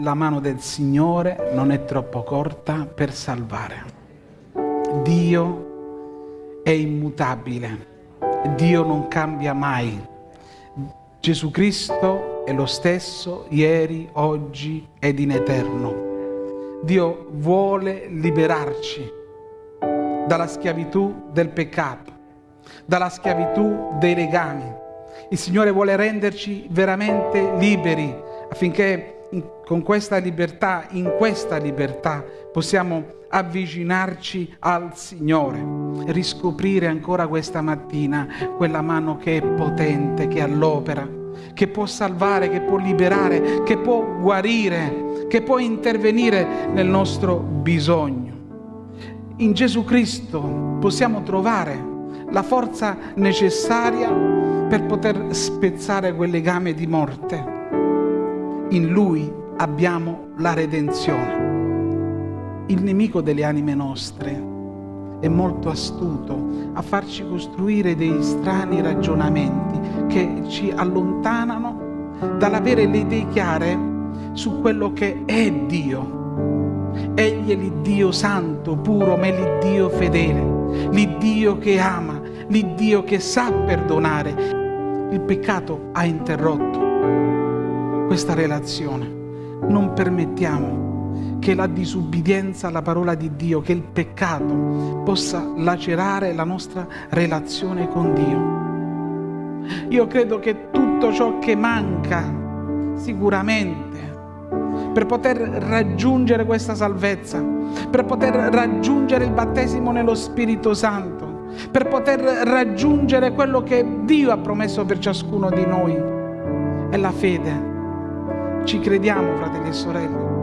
la mano del Signore non è troppo corta per salvare. Dio è immutabile, Dio non cambia mai. Gesù Cristo è lo stesso ieri, oggi ed in eterno. Dio vuole liberarci dalla schiavitù del peccato, dalla schiavitù dei legami. Il Signore vuole renderci veramente liberi affinché in, con questa libertà, in questa libertà, possiamo avvicinarci al Signore, riscoprire ancora questa mattina quella mano che è potente, che all'opera, che può salvare, che può liberare, che può guarire, che può intervenire nel nostro bisogno. In Gesù Cristo possiamo trovare la forza necessaria per poter spezzare quel legame di morte. In Lui abbiamo la redenzione. Il nemico delle anime nostre è molto astuto a farci costruire dei strani ragionamenti che ci allontanano dall'avere le idee chiare su quello che è Dio. Egli è l'Iddio santo, puro, ma è l'Iddio fedele, l'Iddio che ama, l'Iddio che sa perdonare. Il peccato ha interrotto questa relazione. Non permettiamo che la disubbidienza alla parola di Dio, che il peccato possa lacerare la nostra relazione con Dio. Io credo che tutto ciò che manca sicuramente per poter raggiungere questa salvezza, per poter raggiungere il battesimo nello Spirito Santo, per poter raggiungere quello che Dio ha promesso per ciascuno di noi, è la fede. Ci crediamo, fratelli e sorelle.